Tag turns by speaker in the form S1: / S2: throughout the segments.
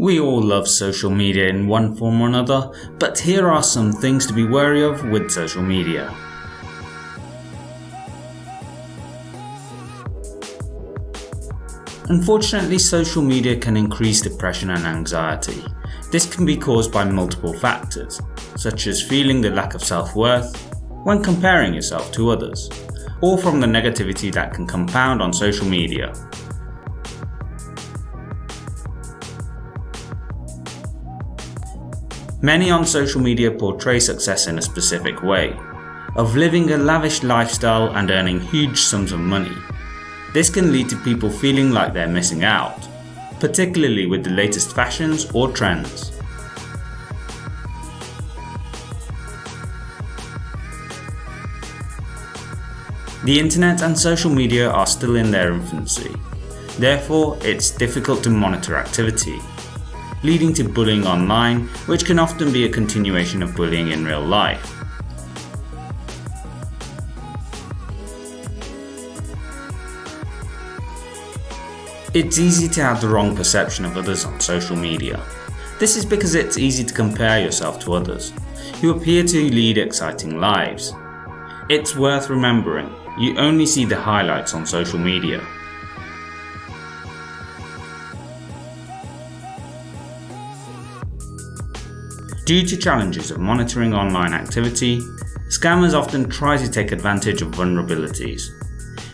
S1: We all love social media in one form or another, but here are some things to be wary of with social media. Unfortunately, social media can increase depression and anxiety. This can be caused by multiple factors, such as feeling the lack of self-worth when comparing yourself to others, or from the negativity that can compound on social media. Many on social media portray success in a specific way, of living a lavish lifestyle and earning huge sums of money. This can lead to people feeling like they're missing out, particularly with the latest fashions or trends. The internet and social media are still in their infancy, therefore it's difficult to monitor activity, leading to bullying online which can often be a continuation of bullying in real life. It's easy to have the wrong perception of others on social media. This is because it's easy to compare yourself to others, who appear to lead exciting lives. It's worth remembering, you only see the highlights on social media. Due to challenges of monitoring online activity, scammers often try to take advantage of vulnerabilities.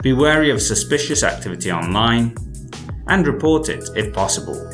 S1: Be wary of suspicious activity online and report it if possible.